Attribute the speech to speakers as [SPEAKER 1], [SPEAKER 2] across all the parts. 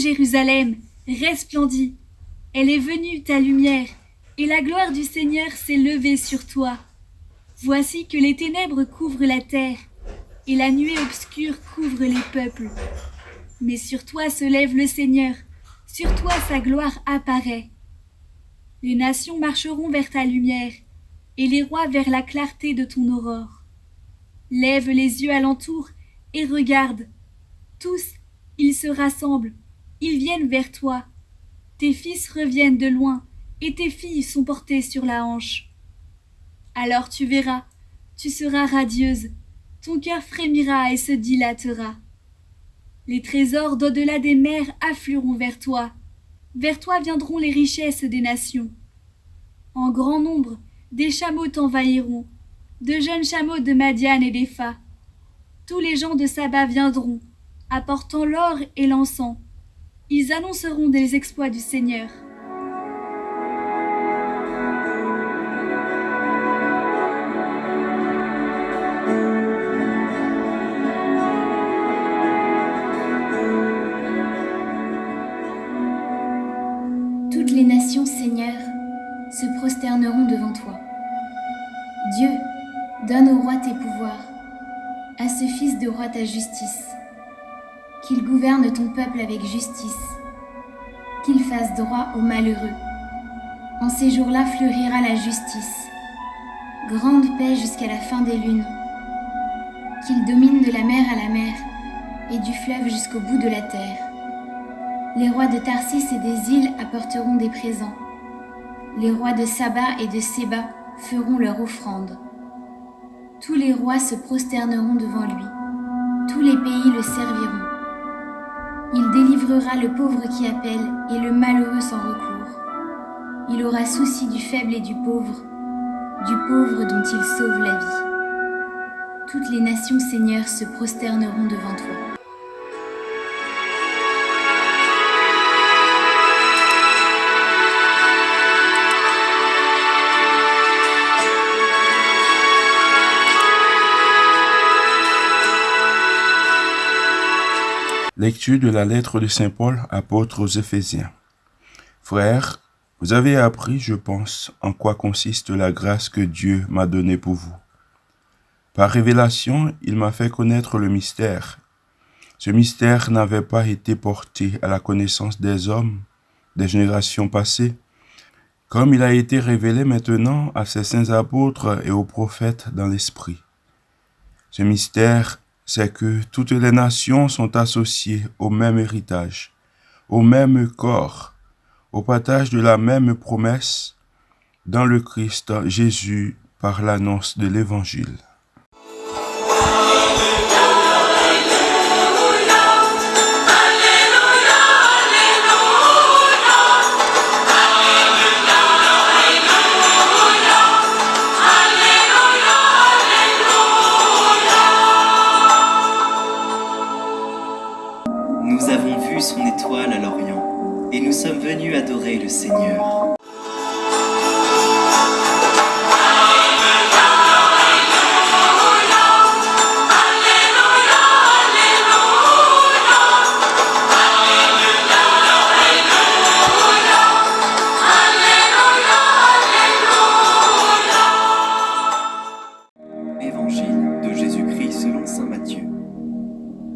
[SPEAKER 1] Jérusalem, resplendis. Elle est venue, ta lumière, et la gloire du Seigneur s'est levée sur toi. Voici que les ténèbres couvrent la terre, et la nuée obscure couvre les peuples. Mais sur toi se lève le Seigneur, sur toi sa gloire apparaît. Les nations marcheront vers ta lumière, et les rois vers la clarté de ton aurore. Lève les yeux alentour et regarde. Tous, ils se rassemblent, ils viennent vers toi. Tes fils reviennent de loin, et tes filles sont portées sur la hanche. Alors tu verras, tu seras radieuse, ton cœur frémira et se dilatera. Les trésors d'au-delà des mers afflueront vers toi. Vers toi viendront les richesses des nations. En grand nombre, des chameaux t'envahiront, de jeunes chameaux de Madiane et d'Epha. Tous les gens de Saba viendront, apportant l'or et l'encens. Ils annonceront des exploits du Seigneur.
[SPEAKER 2] Toutes les nations, Seigneur, se prosterneront devant toi. Dieu, donne au roi tes pouvoirs, à ce fils de roi ta justice, qu'il gouverne ton peuple avec justice, qu'il fasse droit aux malheureux. En ces jours-là fleurira la justice, grande paix jusqu'à la fin des lunes, qu'il domine de la mer à la mer et du fleuve jusqu'au bout de la terre. Les rois de Tarsis et des îles apporteront des présents. Les rois de Saba et de Séba feront leur offrande. Tous les rois se prosterneront devant lui. Tous les pays le serviront. Délivrera le pauvre qui appelle et le malheureux sans recours. Il aura souci du faible et du pauvre, du pauvre dont il sauve la vie. Toutes les nations, Seigneur, se prosterneront devant toi.
[SPEAKER 3] Lecture de la lettre de Saint Paul, apôtre aux Éphésiens. Frères, vous avez appris, je pense, en quoi consiste la grâce que Dieu m'a donnée pour vous. Par révélation, il m'a fait connaître le mystère. Ce mystère n'avait pas été porté à la connaissance des hommes des générations passées, comme il a été révélé maintenant à ses saints apôtres et aux prophètes dans l'Esprit. Ce mystère c'est que toutes les nations sont associées au même héritage, au même corps, au partage de la même promesse dans le Christ Jésus par l'annonce de l'Évangile.
[SPEAKER 4] Adorer le Seigneur. Évangile de Jésus-Christ selon saint Matthieu.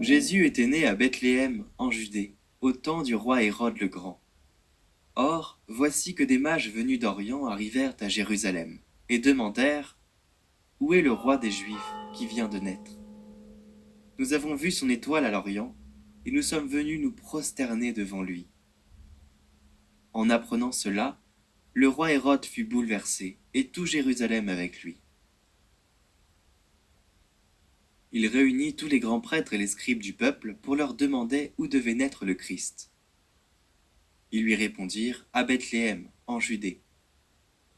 [SPEAKER 4] Jésus était né à Bethléem, en Judée, au temps du roi Hérode le Grand. Or, voici que des mages venus d'Orient arrivèrent à Jérusalem, et demandèrent « Où est le roi des Juifs qui vient de naître ?» Nous avons vu son étoile à l'Orient, et nous sommes venus nous prosterner devant lui. En apprenant cela, le roi Hérode fut bouleversé, et tout Jérusalem avec lui. Il réunit tous les grands prêtres et les scribes du peuple pour leur demander où devait naître le Christ. Ils lui répondirent à Bethléem, en Judée.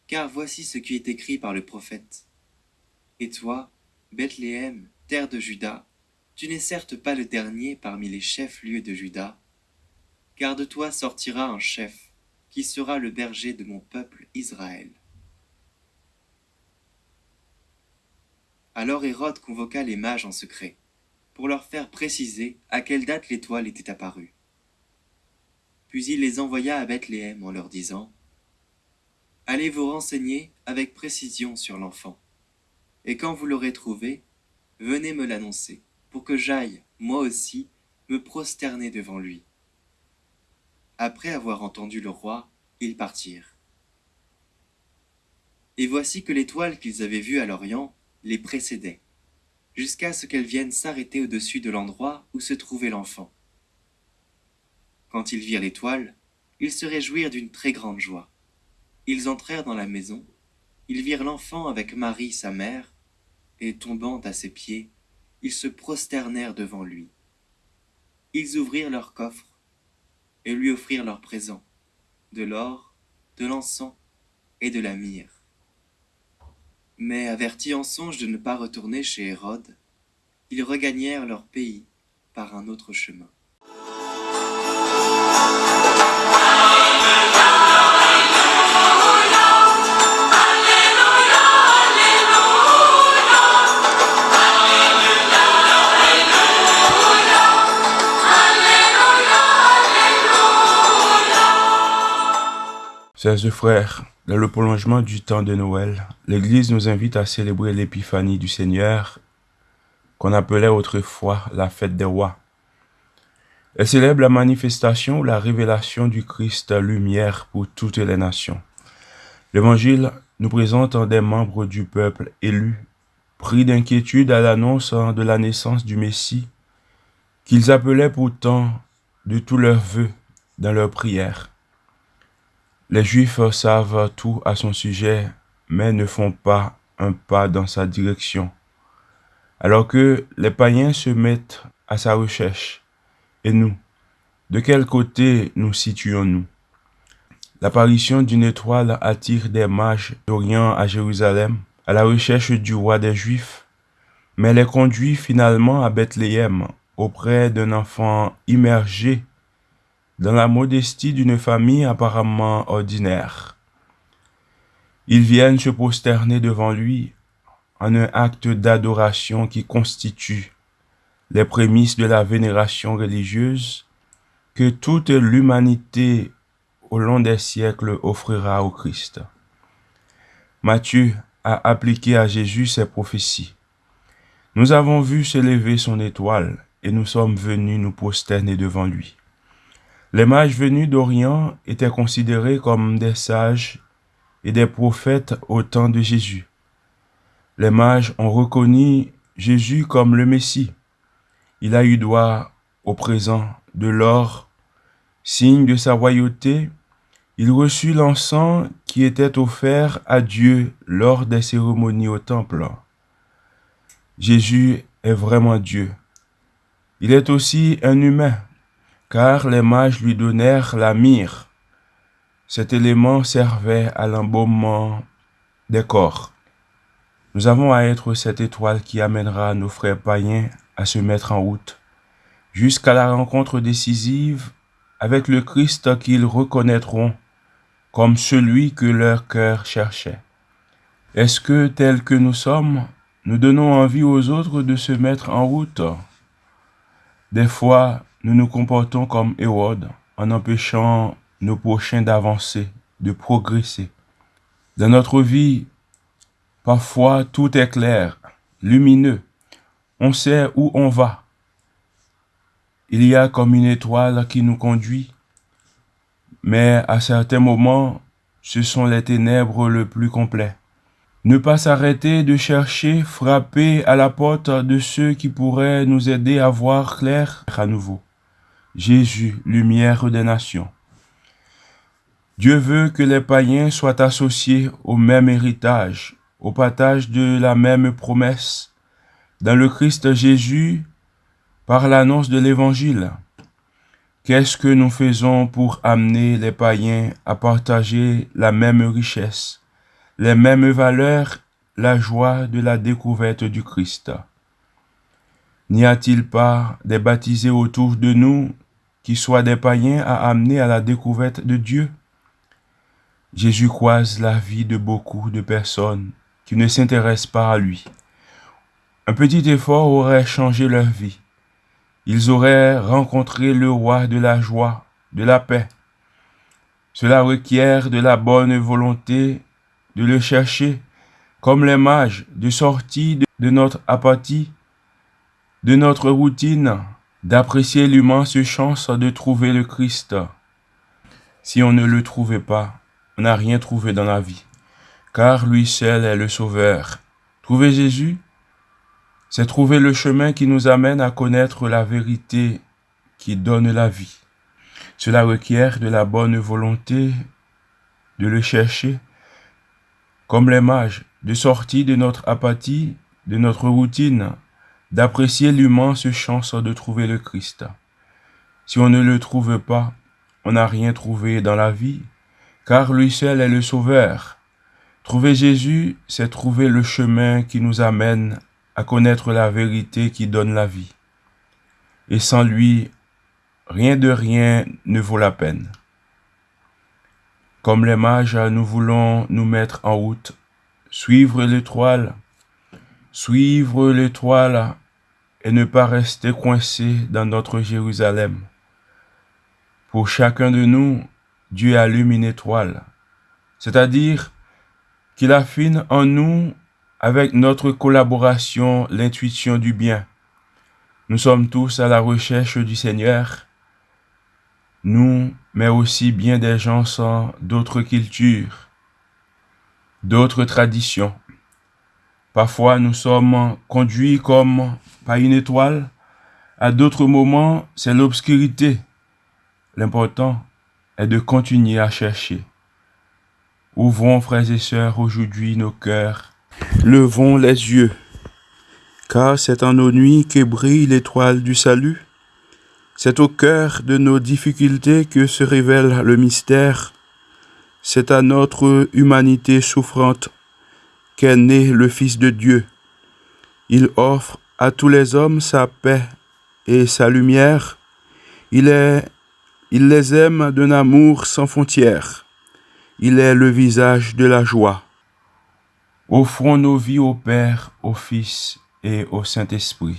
[SPEAKER 4] Car voici ce qui est écrit par le prophète. Et toi, Bethléem, terre de Juda, tu n'es certes pas le dernier parmi les chefs-lieux de Juda, car de toi sortira un chef, qui sera le berger de mon peuple Israël. Alors Hérode convoqua les mages en secret, pour leur faire préciser à quelle date l'étoile était apparue. Puis il les envoya à Bethléem en leur disant Allez vous renseigner avec précision sur l'enfant, et quand vous l'aurez trouvé, venez me l'annoncer, pour que j'aille, moi aussi, me prosterner devant lui. Après avoir entendu le roi, ils partirent. Et voici que l'étoile qu'ils avaient vue à l'Orient les précédait, jusqu'à ce qu'elle vienne s'arrêter au-dessus de l'endroit où se trouvait l'enfant. Quand ils virent l'étoile, ils se réjouirent d'une très grande joie. Ils entrèrent dans la maison, ils virent l'enfant avec Marie sa mère, et tombant à ses pieds, ils se prosternèrent devant lui. Ils ouvrirent leur coffre et lui offrirent leurs présents, de l'or, de l'encens et de la myrrhe. Mais avertis en songe de ne pas retourner chez Hérode, ils regagnèrent leur pays par un autre chemin.
[SPEAKER 3] Chers frères, dans le prolongement du temps de Noël, l'Église nous invite à célébrer l'épiphanie du Seigneur, qu'on appelait autrefois la fête des rois. Elle célèbre la manifestation ou la révélation du Christ lumière pour toutes les nations. L'Évangile nous présente des membres du peuple élus, pris d'inquiétude à l'annonce de la naissance du Messie, qu'ils appelaient pourtant de tous leurs vœux dans leurs prières. Les Juifs savent tout à son sujet, mais ne font pas un pas dans sa direction. Alors que les païens se mettent à sa recherche. Et nous, de quel côté nous situons-nous? L'apparition d'une étoile attire des mages d'Orient à Jérusalem à la recherche du roi des Juifs, mais les conduit finalement à Bethléem auprès d'un enfant immergé dans la modestie d'une famille apparemment ordinaire. Ils viennent se prosterner devant lui en un acte d'adoration qui constitue les prémices de la vénération religieuse que toute l'humanité au long des siècles offrira au Christ. Matthieu a appliqué à Jésus ses prophéties. Nous avons vu s'élever son étoile et nous sommes venus nous prosterner devant lui. Les mages venus d'Orient étaient considérés comme des sages et des prophètes au temps de Jésus. Les mages ont reconnu Jésus comme le Messie. Il a eu droit au présent de l'or, signe de sa royauté. Il reçut l'encens qui était offert à Dieu lors des cérémonies au temple. Jésus est vraiment Dieu. Il est aussi un humain car les mages lui donnèrent la myrrhe. Cet élément servait à l'embaumement des corps. Nous avons à être cette étoile qui amènera nos frères païens à se mettre en route, jusqu'à la rencontre décisive avec le Christ qu'ils reconnaîtront comme celui que leur cœur cherchait. Est-ce que, tel que nous sommes, nous donnons envie aux autres de se mettre en route? Des fois, nous nous comportons comme Hérode en empêchant nos prochains d'avancer, de progresser. Dans notre vie, parfois tout est clair, lumineux. On sait où on va. Il y a comme une étoile qui nous conduit, mais à certains moments, ce sont les ténèbres le plus complet. Ne pas s'arrêter de chercher, frapper à la porte de ceux qui pourraient nous aider à voir clair à nouveau. Jésus, lumière des nations. Dieu veut que les païens soient associés au même héritage, au partage de la même promesse, dans le Christ Jésus, par l'annonce de l'Évangile. Qu'est-ce que nous faisons pour amener les païens à partager la même richesse, les mêmes valeurs, la joie de la découverte du Christ? N'y a-t-il pas des baptisés autour de nous qui soient des païens à amener à la découverte de Dieu? Jésus croise la vie de beaucoup de personnes qui ne s'intéressent pas à lui. Un petit effort aurait changé leur vie. ils auraient rencontré le roi de la joie, de la paix. Cela requiert de la bonne volonté de le chercher, comme les mages, de sortir de notre apathie, de notre routine, d'apprécier l'immense chance de trouver le Christ. Si on ne le trouvait pas, on n'a rien trouvé dans la vie, car lui seul est le Sauveur. Trouver Jésus, c'est trouver le chemin qui nous amène à connaître la vérité qui donne la vie. Cela requiert de la bonne volonté de le chercher, comme les mages, de sortir de notre apathie, de notre routine, d'apprécier l'immense chance de trouver le Christ. Si on ne le trouve pas, on n'a rien trouvé dans la vie, car lui seul est le Sauveur. Trouver Jésus, c'est trouver le chemin qui nous amène à connaître la vérité qui donne la vie. Et sans lui, rien de rien ne vaut la peine. Comme les mages, nous voulons nous mettre en route, suivre l'étoile, suivre l'étoile et ne pas rester coincé dans notre Jérusalem. Pour chacun de nous, Dieu allume une étoile, c'est-à-dire qu'il affine en nous avec notre collaboration l'intuition du bien. Nous sommes tous à la recherche du Seigneur, nous, mais aussi bien des gens sans d'autres cultures, d'autres traditions. Parfois, nous sommes conduits comme par une étoile. À d'autres moments, c'est l'obscurité. L'important est de continuer à chercher. Ouvrons, frères et sœurs, aujourd'hui nos cœurs Levons les yeux, car c'est en nos nuits que brille l'étoile du salut. C'est au cœur de nos difficultés que se révèle le mystère. C'est à notre humanité souffrante qu'est né le Fils de Dieu. Il offre à tous les hommes sa paix et sa lumière. Il, il les aime d'un amour sans frontières. Il est le visage de la joie. Offrons nos vies au Père, au Fils et au Saint-Esprit.